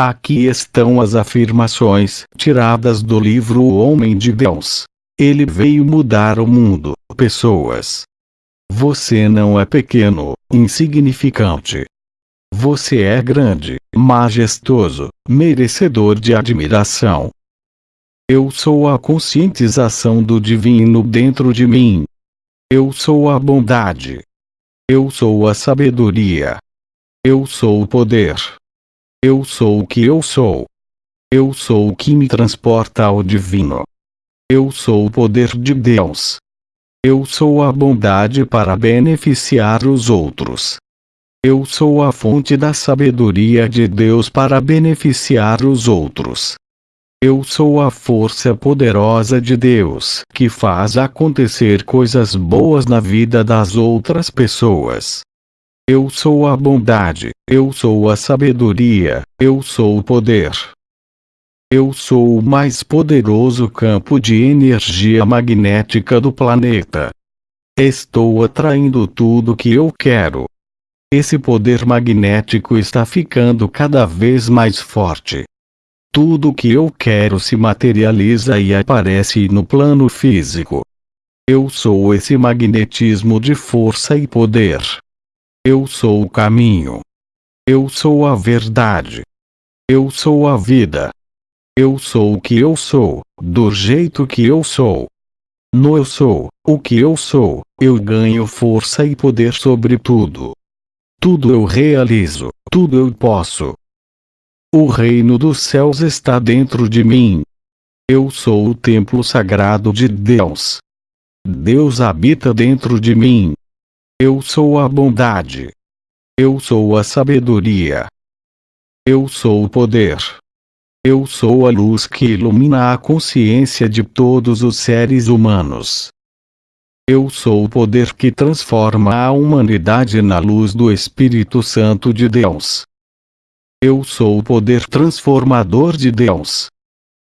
Aqui estão as afirmações tiradas do livro O Homem de Deus. Ele veio mudar o mundo, pessoas. Você não é pequeno, insignificante. Você é grande, majestoso, merecedor de admiração. Eu sou a conscientização do divino dentro de mim. Eu sou a bondade. Eu sou a sabedoria. Eu sou o poder. Eu sou o que eu sou. Eu sou o que me transporta ao divino. Eu sou o poder de Deus. Eu sou a bondade para beneficiar os outros. Eu sou a fonte da sabedoria de Deus para beneficiar os outros. Eu sou a força poderosa de Deus que faz acontecer coisas boas na vida das outras pessoas. Eu sou a bondade, eu sou a sabedoria, eu sou o poder. Eu sou o mais poderoso campo de energia magnética do planeta. Estou atraindo tudo que eu quero. Esse poder magnético está ficando cada vez mais forte. Tudo que eu quero se materializa e aparece no plano físico. Eu sou esse magnetismo de força e poder. Eu sou o caminho. Eu sou a verdade. Eu sou a vida. Eu sou o que eu sou, do jeito que eu sou. No eu sou, o que eu sou, eu ganho força e poder sobre tudo. Tudo eu realizo, tudo eu posso. O reino dos céus está dentro de mim. Eu sou o templo sagrado de Deus. Deus habita dentro de mim. Eu sou a bondade. Eu sou a sabedoria. Eu sou o poder. Eu sou a luz que ilumina a consciência de todos os seres humanos. Eu sou o poder que transforma a humanidade na luz do Espírito Santo de Deus. Eu sou o poder transformador de Deus.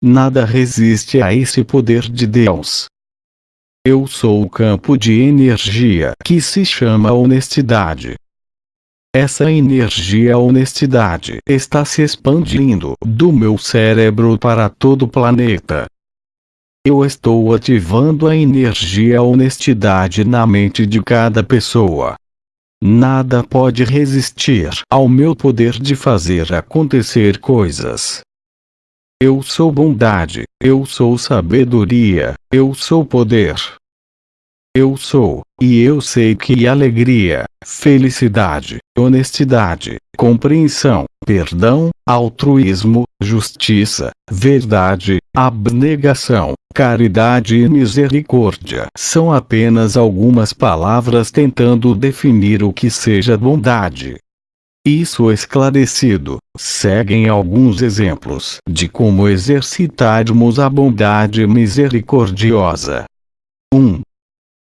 Nada resiste a esse poder de Deus. Eu sou o campo de energia que se chama honestidade. Essa energia honestidade está se expandindo do meu cérebro para todo o planeta. Eu estou ativando a energia honestidade na mente de cada pessoa. Nada pode resistir ao meu poder de fazer acontecer coisas. Eu sou bondade, eu sou sabedoria, eu sou poder. Eu sou, e eu sei que alegria, felicidade, honestidade, compreensão, perdão, altruísmo, justiça, verdade, abnegação, caridade e misericórdia são apenas algumas palavras tentando definir o que seja bondade. Isso esclarecido, seguem alguns exemplos de como exercitarmos a bondade misericordiosa. 1.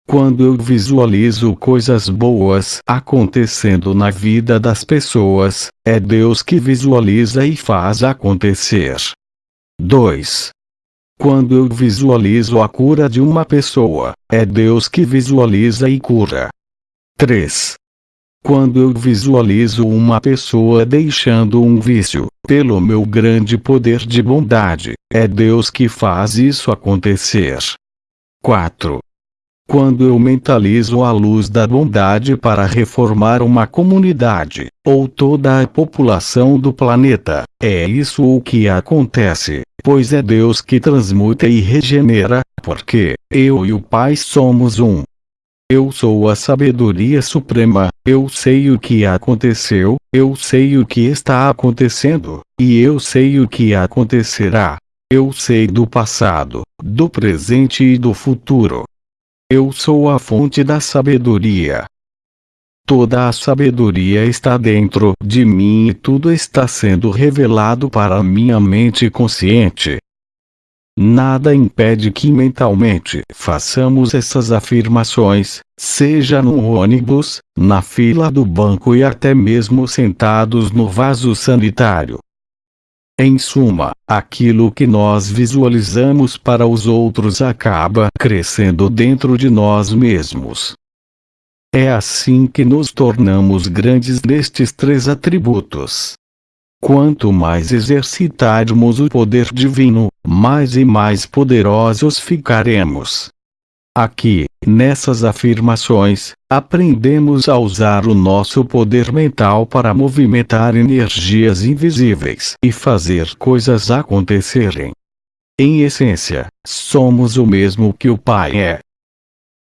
Quando eu visualizo coisas boas acontecendo na vida das pessoas, é Deus que visualiza e faz acontecer. 2. Quando eu visualizo a cura de uma pessoa, é Deus que visualiza e cura. 3. Quando eu visualizo uma pessoa deixando um vício, pelo meu grande poder de bondade, é Deus que faz isso acontecer. 4. Quando eu mentalizo a luz da bondade para reformar uma comunidade, ou toda a população do planeta, é isso o que acontece, pois é Deus que transmuta e regenera, porque, eu e o Pai somos um. Eu sou a sabedoria suprema, eu sei o que aconteceu, eu sei o que está acontecendo, e eu sei o que acontecerá. Eu sei do passado, do presente e do futuro. Eu sou a fonte da sabedoria. Toda a sabedoria está dentro de mim e tudo está sendo revelado para minha mente consciente. Nada impede que mentalmente façamos essas afirmações, seja no ônibus, na fila do banco e até mesmo sentados no vaso sanitário. Em suma, aquilo que nós visualizamos para os outros acaba crescendo dentro de nós mesmos. É assim que nos tornamos grandes nestes três atributos. Quanto mais exercitarmos o poder divino, mais e mais poderosos ficaremos. Aqui, nessas afirmações, aprendemos a usar o nosso poder mental para movimentar energias invisíveis e fazer coisas acontecerem. Em essência, somos o mesmo que o Pai é.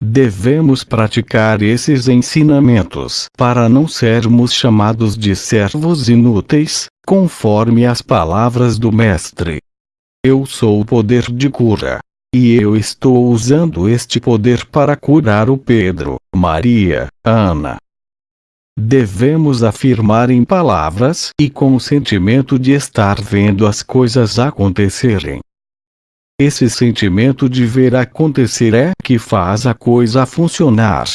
Devemos praticar esses ensinamentos para não sermos chamados de servos inúteis, conforme as palavras do Mestre. Eu sou o poder de cura. E eu estou usando este poder para curar o Pedro, Maria, Ana. Devemos afirmar em palavras e com o sentimento de estar vendo as coisas acontecerem. Esse sentimento de ver acontecer é que faz a coisa funcionar.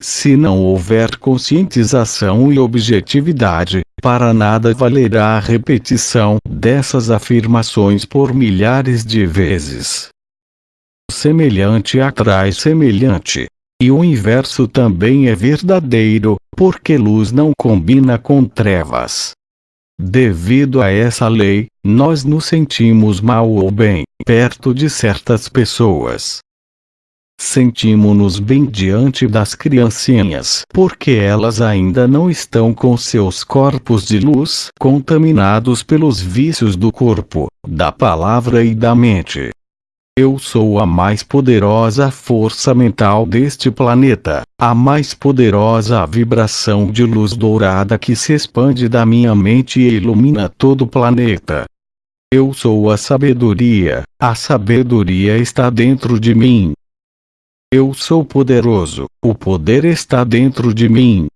Se não houver conscientização e objetividade, para nada valerá a repetição dessas afirmações por milhares de vezes. Semelhante atrai semelhante. E o inverso também é verdadeiro, porque luz não combina com trevas. Devido a essa lei, nós nos sentimos mal ou bem, perto de certas pessoas. Sentimos-nos bem diante das criancinhas porque elas ainda não estão com seus corpos de luz contaminados pelos vícios do corpo, da palavra e da mente. Eu sou a mais poderosa força mental deste planeta, a mais poderosa vibração de luz dourada que se expande da minha mente e ilumina todo o planeta. Eu sou a sabedoria, a sabedoria está dentro de mim, eu sou poderoso, o poder está dentro de mim.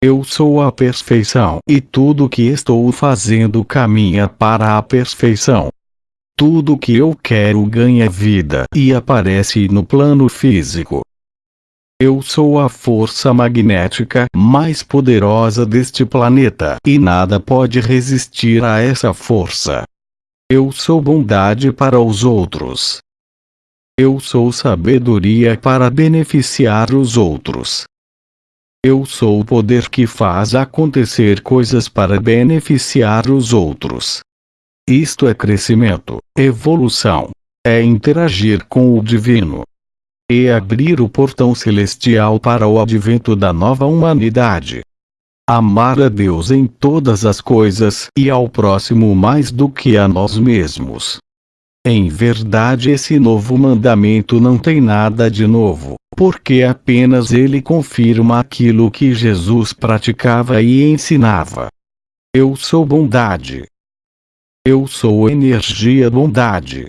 Eu sou a perfeição e tudo que estou fazendo caminha para a perfeição. Tudo que eu quero ganha vida e aparece no plano físico. Eu sou a força magnética mais poderosa deste planeta e nada pode resistir a essa força. Eu sou bondade para os outros. Eu sou sabedoria para beneficiar os outros. Eu sou o poder que faz acontecer coisas para beneficiar os outros. Isto é crescimento, evolução. É interagir com o divino. E abrir o portão celestial para o advento da nova humanidade. Amar a Deus em todas as coisas e ao próximo mais do que a nós mesmos. Em verdade esse novo mandamento não tem nada de novo, porque apenas ele confirma aquilo que Jesus praticava e ensinava. Eu sou bondade. Eu sou energia bondade.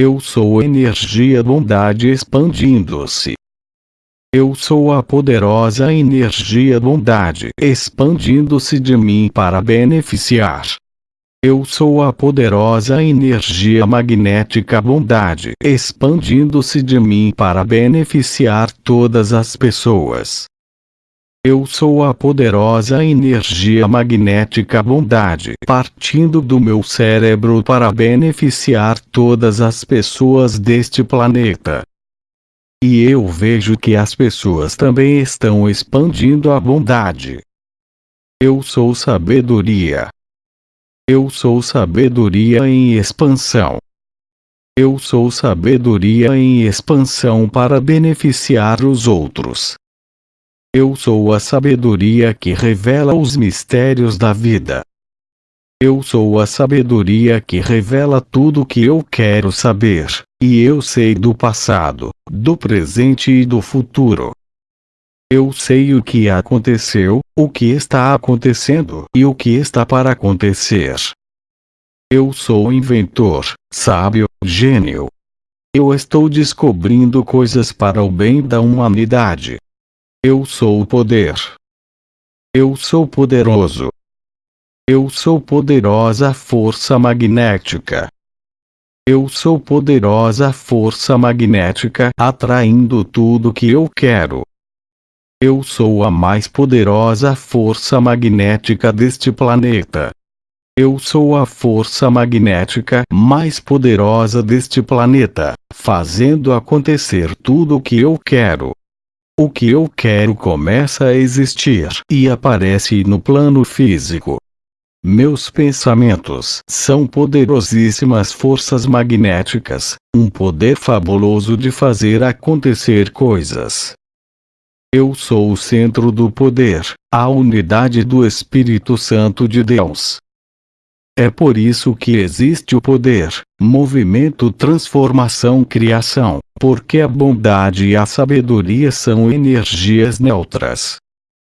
Eu sou energia bondade expandindo-se. Eu sou a poderosa energia bondade expandindo-se de mim para beneficiar. Eu sou a poderosa energia magnética bondade expandindo-se de mim para beneficiar todas as pessoas. Eu sou a poderosa energia magnética bondade partindo do meu cérebro para beneficiar todas as pessoas deste planeta. E eu vejo que as pessoas também estão expandindo a bondade. Eu sou sabedoria. Eu sou sabedoria em expansão. Eu sou sabedoria em expansão para beneficiar os outros. Eu sou a sabedoria que revela os mistérios da vida. Eu sou a sabedoria que revela tudo o que eu quero saber, e eu sei do passado, do presente e do futuro. Eu sei o que aconteceu, o que está acontecendo e o que está para acontecer. Eu sou inventor, sábio, gênio. Eu estou descobrindo coisas para o bem da humanidade. Eu sou o poder. Eu sou poderoso. Eu sou poderosa força magnética. Eu sou poderosa força magnética atraindo tudo que eu quero. Eu sou a mais poderosa força magnética deste planeta. Eu sou a força magnética mais poderosa deste planeta, fazendo acontecer tudo o que eu quero. O que eu quero começa a existir e aparece no plano físico. Meus pensamentos são poderosíssimas forças magnéticas, um poder fabuloso de fazer acontecer coisas. Eu sou o centro do poder, a unidade do Espírito Santo de Deus. É por isso que existe o poder, movimento, transformação, criação, porque a bondade e a sabedoria são energias neutras.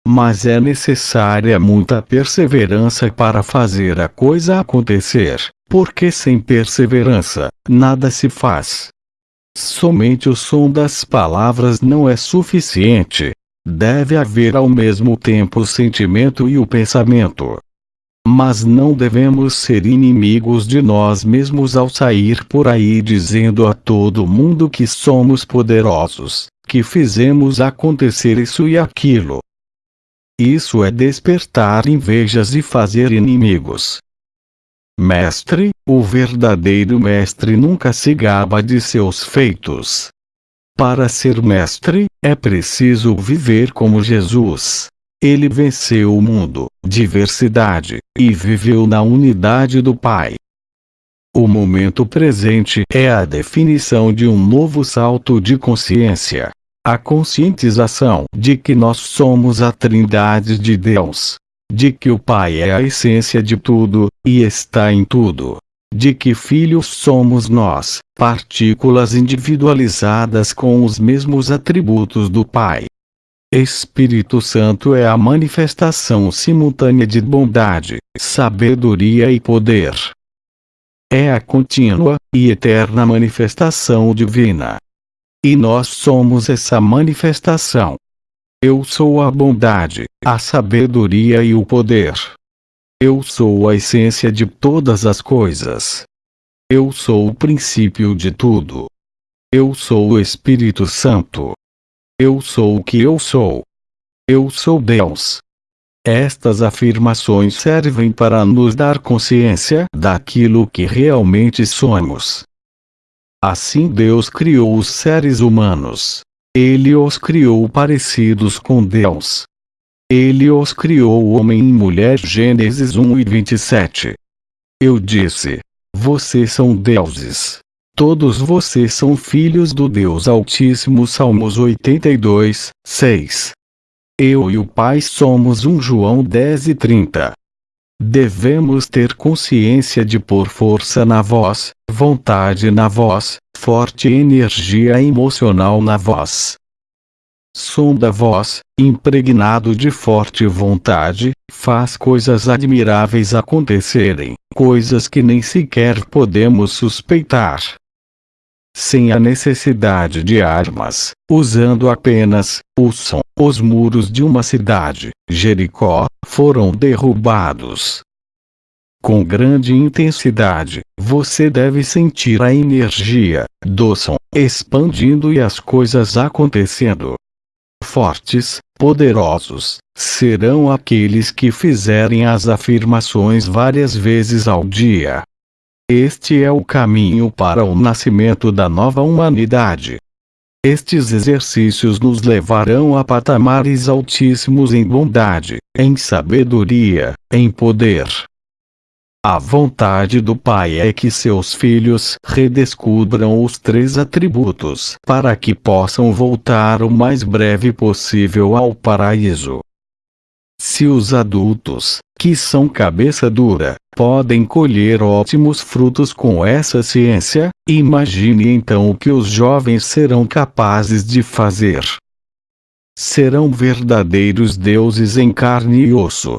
Mas é necessária muita perseverança para fazer a coisa acontecer, porque sem perseverança, nada se faz. Somente o som das palavras não é suficiente. Deve haver ao mesmo tempo o sentimento e o pensamento. Mas não devemos ser inimigos de nós mesmos ao sair por aí dizendo a todo mundo que somos poderosos, que fizemos acontecer isso e aquilo. Isso é despertar invejas e fazer inimigos. Mestre, o verdadeiro mestre nunca se gaba de seus feitos. Para ser mestre, é preciso viver como Jesus. Ele venceu o mundo, diversidade, e viveu na unidade do Pai. O momento presente é a definição de um novo salto de consciência. A conscientização de que nós somos a Trindade de Deus, de que o Pai é a essência de tudo, e está em tudo. De que filhos somos nós, partículas individualizadas com os mesmos atributos do Pai. Espírito Santo é a manifestação simultânea de bondade, sabedoria e poder. É a contínua e eterna manifestação divina. E nós somos essa manifestação. Eu sou a bondade, a sabedoria e o poder. Eu sou a essência de todas as coisas. Eu sou o princípio de tudo. Eu sou o Espírito Santo. Eu sou o que eu sou. Eu sou Deus. Estas afirmações servem para nos dar consciência daquilo que realmente somos. Assim Deus criou os seres humanos. Ele os criou parecidos com Deus. Ele os criou homem e mulher Gênesis 1 e 27. Eu disse: Vocês são deuses. Todos vocês são filhos do Deus Altíssimo Salmos 82, 6. Eu e o Pai somos um João 10 e 30. Devemos ter consciência de pôr força na voz, vontade na voz, forte energia emocional na voz. Som da voz, impregnado de forte vontade, faz coisas admiráveis acontecerem, coisas que nem sequer podemos suspeitar. Sem a necessidade de armas, usando apenas o som, os muros de uma cidade, Jericó, foram derrubados. Com grande intensidade, você deve sentir a energia do som expandindo e as coisas acontecendo. Fortes, poderosos, serão aqueles que fizerem as afirmações várias vezes ao dia. Este é o caminho para o nascimento da nova humanidade. Estes exercícios nos levarão a patamares altíssimos em bondade, em sabedoria, em poder. A vontade do Pai é que seus filhos redescubram os três atributos para que possam voltar o mais breve possível ao paraíso. Se os adultos, que são cabeça dura, podem colher ótimos frutos com essa ciência, imagine então o que os jovens serão capazes de fazer. Serão verdadeiros deuses em carne e osso.